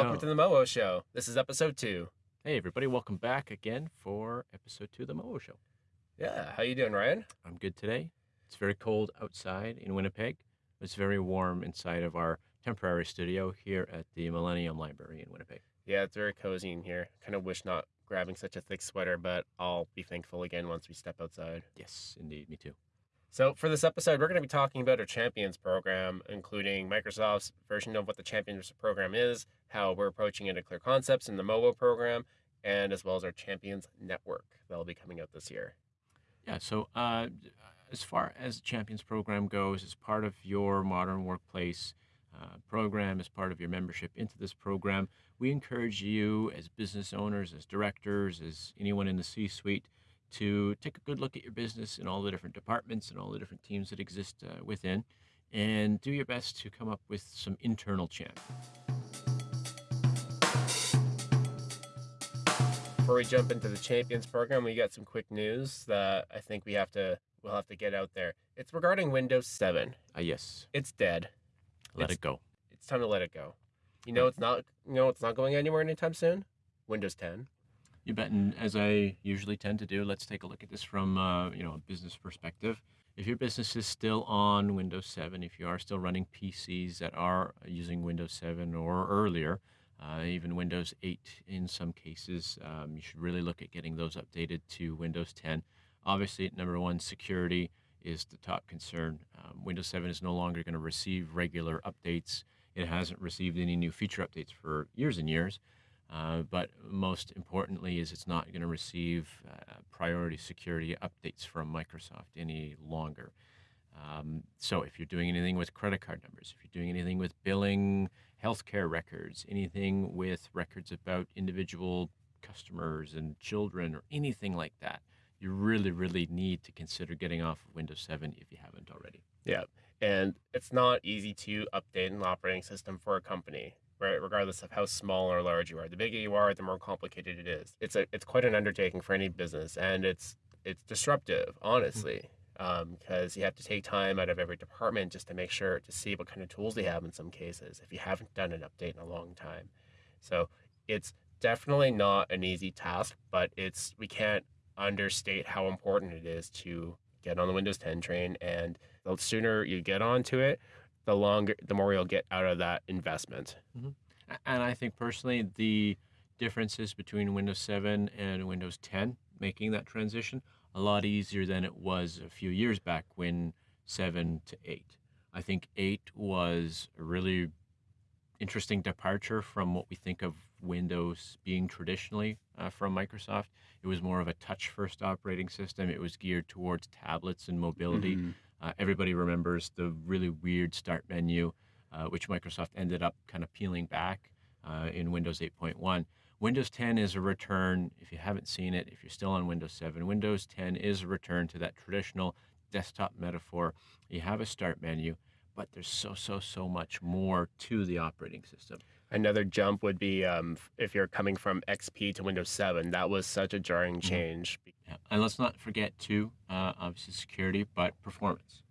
Welcome to the Momo Show. This is episode two. Hey everybody, welcome back again for episode two of the Momo Show. Yeah, how you doing, Ryan? I'm good today. It's very cold outside in Winnipeg. It's very warm inside of our temporary studio here at the Millennium Library in Winnipeg. Yeah, it's very cozy in here. Kind of wish not grabbing such a thick sweater, but I'll be thankful again once we step outside. Yes, indeed, me too. So, for this episode, we're going to be talking about our Champions program, including Microsoft's version of what the Champions program is, how we're approaching it at Clear Concepts in the MOBO program, and as well as our Champions Network that'll be coming out this year. Yeah, so uh, as far as the Champions program goes, as part of your modern workplace uh, program, as part of your membership into this program, we encourage you as business owners, as directors, as anyone in the C suite to take a good look at your business and all the different departments and all the different teams that exist uh, within and do your best to come up with some internal champ. Before we jump into the Champions program, we got some quick news that I think we have to we'll have to get out there. It's regarding Windows 7. Uh, yes, It's dead. let It's- it go. It's time to let it go. You know it's not you know it's not going anywhere anytime soon. Windows 10. You bet. And as I usually tend to do, let's take a look at this from uh, you know a business perspective. If your business is still on Windows 7, if you are still running PCs that are using Windows 7 or earlier, uh, even Windows 8 in some cases, um, you should really look at getting those updated to Windows 10. Obviously, number one, security is the top concern. Um, Windows 7 is no longer going to receive regular updates. It hasn't received any new feature updates for years and years. Uh, but most importantly is it's not going to receive uh, priority security updates from Microsoft any longer. Um, so if you're doing anything with credit card numbers, if you're doing anything with billing, healthcare records, anything with records about individual customers and children or anything like that, you really, really need to consider getting off of Windows 7 if you haven't already. Yeah. And it's not easy to update an operating system for a company, right? Regardless of how small or large you are. The bigger you are, the more complicated it is. It's a it's quite an undertaking for any business and it's it's disruptive, hmm. honestly. Um, because you have to take time out of every department just to make sure to see what kind of tools they have in some cases if you haven't done an update in a long time. So it's definitely not an easy task, but it's we can't understate how important it is to get on the Windows 10 train and the sooner you get onto it, the longer the more you'll get out of that investment. A- And I think personally, the differences between Windows 7 and Windows 10 making that transition a lot easier than it was a few years back when 7 to 8. I think 8 was a really interesting departure from what we think of Windows being traditionally uh, from Microsoft. It was more of a touch first operating system, it was geared towards tablets and mobility. Uh, everybody remembers the really weird start menu, uh, which Microsoft ended up kind of peeling back uh, in Windows 8.1. Windows 10 is a return, if you haven't seen it, if you're still on Windows 7, Windows 10 is a return to that traditional desktop metaphor. You have a start menu, but there's so, so, so much more to the operating system. Another jump would be um, if you're coming from XP to Windows 7. That was such a jarring change. Yeah. And let's not forget, too, uh, obviously security, but performance.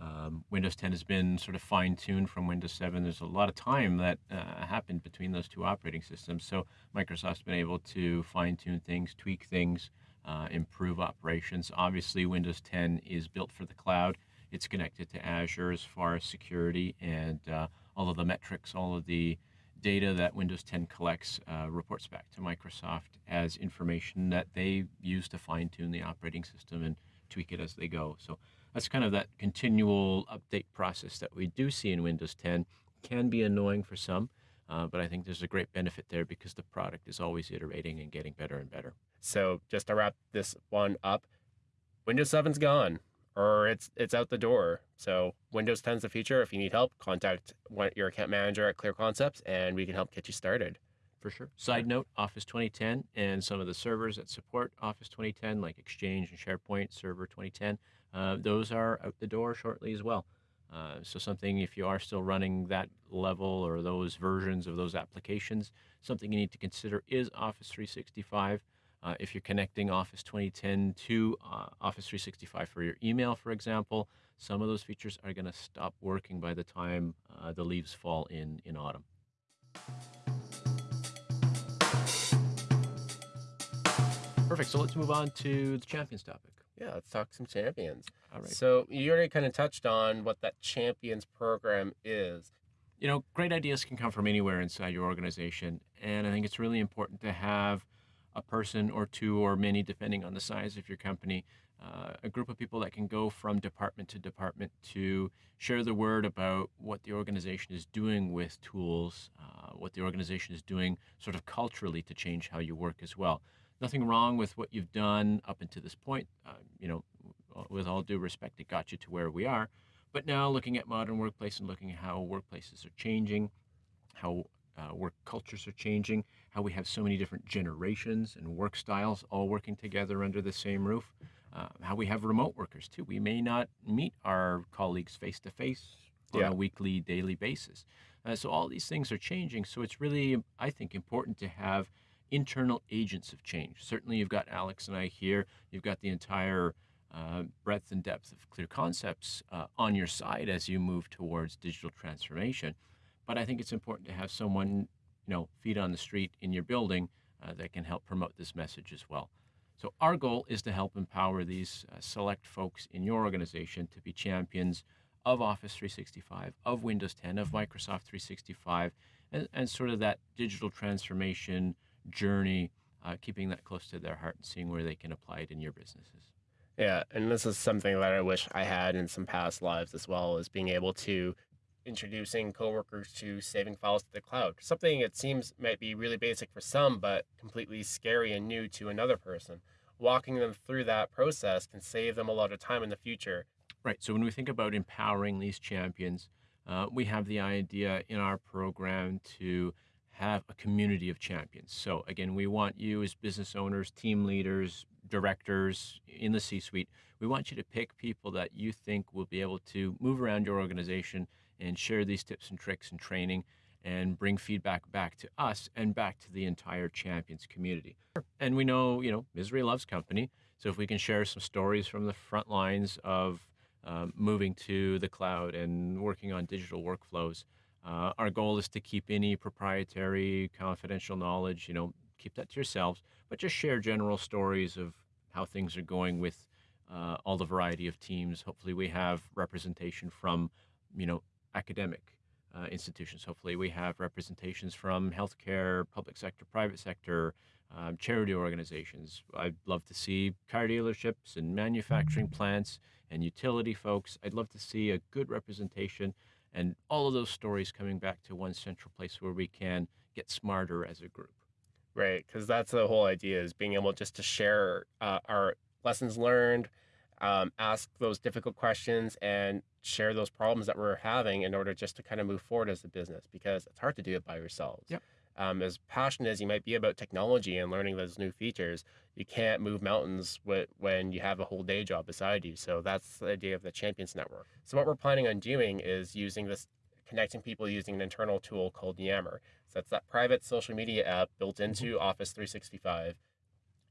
Um, Windows 10 has been sort of fine tuned from Windows 7. There's a lot of time that uh, happened between those two operating systems. So Microsoft's been able to fine tune things, tweak things, uh, improve operations. Obviously, Windows 10 is built for the cloud. It's connected to Azure as far as security and uh, all of the metrics, all of the data that Windows 10 collects uh, reports back to Microsoft as information that they use to fine tune the operating system and tweak it as they go. So that's kind of that continual update process that we do see in Windows 10. Can be annoying for some, uh, but I think there's a great benefit there because the product is always iterating and getting better and better. So just to wrap this one up, Windows 7's gone or it's it's out the door. So Windows 10's the future. If you need help, contact one, your account manager at Clear Concepts and we can help get you started. For sure. Side note Office 2010 and some of the servers that support Office 2010, like Exchange and SharePoint Server 2010, uh, those are out the door shortly as well. Uh, so, something if you are still running that level or those versions of those applications, something you need to consider is Office 365. Uh, if you're connecting Office 2010 to uh, Office 365 for your email, for example, some of those features are going to stop working by the time uh, the leaves fall in, in autumn. Perfect. So let's move on to the champions topic. Yeah, let's talk some champions. All right. So you already kind of touched on what that champions program is. You know, great ideas can come from anywhere inside your organization. And I think it's really important to have – a person or two or many, depending on the size of your company, uh, a group of people that can go from department to department to share the word about what the organization is doing with tools, uh, what the organization is doing sort of culturally to change how you work as well. Nothing wrong with what you've done up until this point. Uh, you know, with all due respect, it got you to where we are. But now looking at modern workplace and looking at how workplaces are changing, how uh, work cultures are changing, how we have so many different generations and work styles all working together under the same roof, uh, how we have remote workers too. We may not meet our colleagues face to face on Yeah. a weekly, daily basis. Uh, so all these things are changing. So it's really, I think, important to have internal agents of change. Certainly, you've got Alex and I here. You've got the entire uh, breadth and depth of clear concepts uh, on your side as you move towards digital transformation. But I think it's important to have someone, you know, feet on the street in your building uh, that can help promote this message as well. So our goal is to help empower these uh, select folks in your organization to be champions of Office 365, of Windows 10, of Microsoft 365, and, and sort of that digital transformation journey, uh, keeping that close to their heart and seeing where they can apply it in your businesses. Yeah, and this is something that I wish I had in some past lives as well, is being able to introducing coworkers to saving files to the cloud. Something it seems might be really basic for some, but completely scary and new to another person. Walking them through that process can save them a lot of time in the future. Right. So when we think about empowering these champions, uh, we have the idea in our program to have a community of champions. So again, we want you as business owners, team leaders, directors in the C-suite. We want you to pick people that you think will be able to move around your organization and share these tips and tricks and training and bring feedback back to us and back to the entire champions community. And we know, you know, misery loves company. So if we can share some stories from the front lines of um, moving to the cloud and working on digital workflows. Uh, our goal is to keep any proprietary, confidential knowledge, you know, keep that to yourselves, but just share general stories of how things are going with uh, all the variety of teams. Hopefully, we have representation from, you know, academic uh, institutions. Hopefully, we have representations from healthcare, public sector, private sector, um, charity organizations. I'd love to see car dealerships and manufacturing plants and utility folks. I'd love to see a good representation and all of those stories coming back to one central place where we can get smarter as a group. Right, because that's the whole idea is being able just to share uh, our lessons learned, um, ask those difficult questions, and share those problems that we're having in order just to kind of move forward as a business because it's hard to do it by yourselves. Yep. Um, as passionate as you might be about technology and learning those new features, you can't move mountains wi- when you have a whole day job beside you. So that's the idea of the Champions Network. So what we're planning on doing is using this, connecting people using an internal tool called Yammer. So that's that private social media app built into Office 365.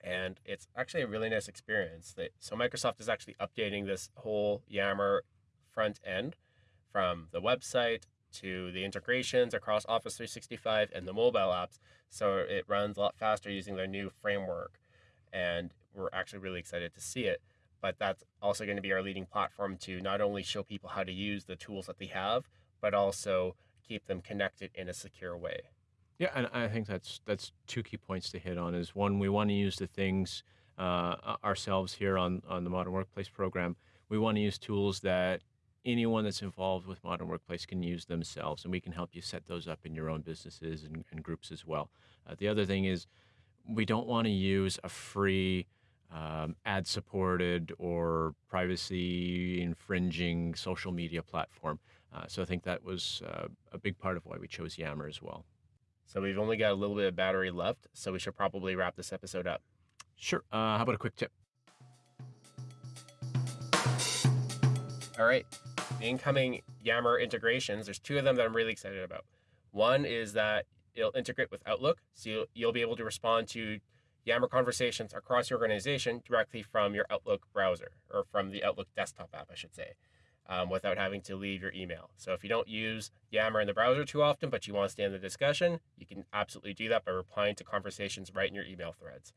And it's actually a really nice experience. That, so Microsoft is actually updating this whole Yammer front end from the website to the integrations across Office 365 and the mobile apps. So it runs a lot faster using their new framework. And we're actually really excited to see it. But that's also going to be our leading platform to not only show people how to use the tools that they have, but also keep them connected in a secure way. Yeah, and I think that's that's two key points to hit on. Is one, we want to use the things uh, ourselves here on on the Modern Workplace program. We want to use tools that anyone that's involved with Modern Workplace can use themselves, and we can help you set those up in your own businesses and, and groups as well. Uh, the other thing is, we don't want to use a free um, ad supported or privacy infringing social media platform. Uh, so I think that was uh, a big part of why we chose Yammer as well. So we've only got a little bit of battery left, so we should probably wrap this episode up. Sure. Uh, how about a quick tip? All right. The incoming Yammer integrations, there's two of them that I'm really excited about. One is that it'll integrate with Outlook, so you'll, you'll be able to respond to Yammer conversations across your organization directly from your Outlook browser, or from the Outlook desktop app, I should say, um, without having to leave your email. So if you don't use Yammer in the browser too often, but you want to stay in the discussion, you can absolutely do that by replying to conversations right in your email threads.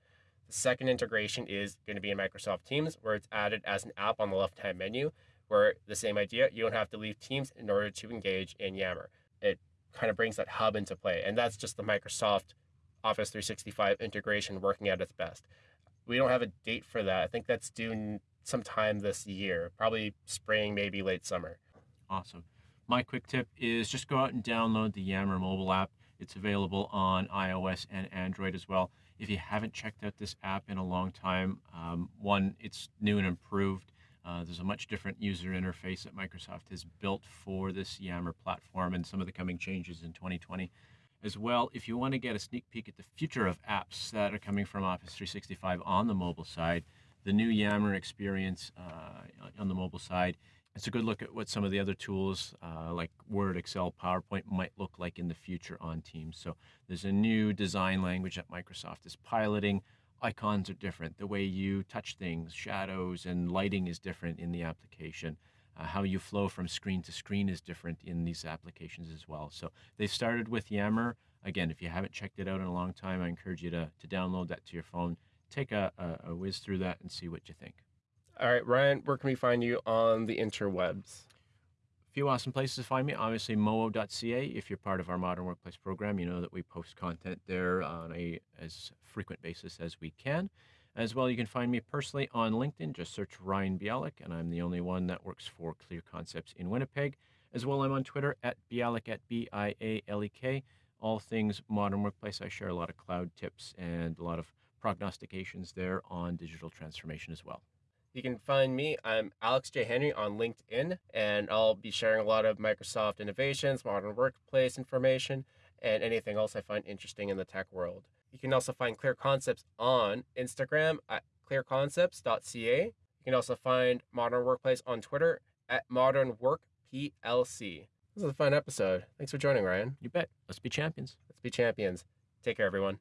The second integration is going to be in Microsoft Teams, where it's added as an app on the left hand menu, where the same idea, you don't have to leave Teams in order to engage in Yammer. It kind of brings that hub into play. And that's just the Microsoft Office 365 integration working at its best. We don't have a date for that. I think that's due sometime this year, probably spring, maybe late summer. Awesome. My quick tip is just go out and download the Yammer mobile app. It's available on iOS and Android as well. If you haven't checked out this app in a long time, um, one, it's new and improved. Uh, there's a much different user interface that Microsoft has built for this Yammer platform and some of the coming changes in 2020. As well, if you want to get a sneak peek at the future of apps that are coming from Office 365 on the mobile side, the new Yammer experience uh, on the mobile side it's a good look at what some of the other tools uh, like Word, Excel, PowerPoint might look like in the future on Teams. So there's a new design language that Microsoft is piloting. Icons are different. The way you touch things, shadows, and lighting is different in the application. Uh, how you flow from screen to screen is different in these applications as well. So they started with Yammer. Again, if you haven't checked it out in a long time, I encourage you to, to download that to your phone, take a, a, a whiz through that, and see what you think. All right, Ryan, where can we find you on the interwebs? Few awesome places to find me. Obviously, moo.ca. If you're part of our Modern Workplace program, you know that we post content there on a as frequent basis as we can. As well, you can find me personally on LinkedIn. Just search Ryan Bialek, and I'm the only one that works for Clear Concepts in Winnipeg. As well, I'm on Twitter at Bialek at B I A L E K. All things Modern Workplace. I share a lot of cloud tips and a lot of prognostications there on digital transformation as well. You can find me. I'm Alex J. Henry on LinkedIn, and I'll be sharing a lot of Microsoft innovations, modern workplace information, and anything else I find interesting in the tech world. You can also find Clear Concepts on Instagram at clearconcepts.ca. You can also find Modern Workplace on Twitter at Modern Work PLC. This was a fun episode. Thanks for joining, Ryan. You bet. Let's be champions. Let's be champions. Take care, everyone.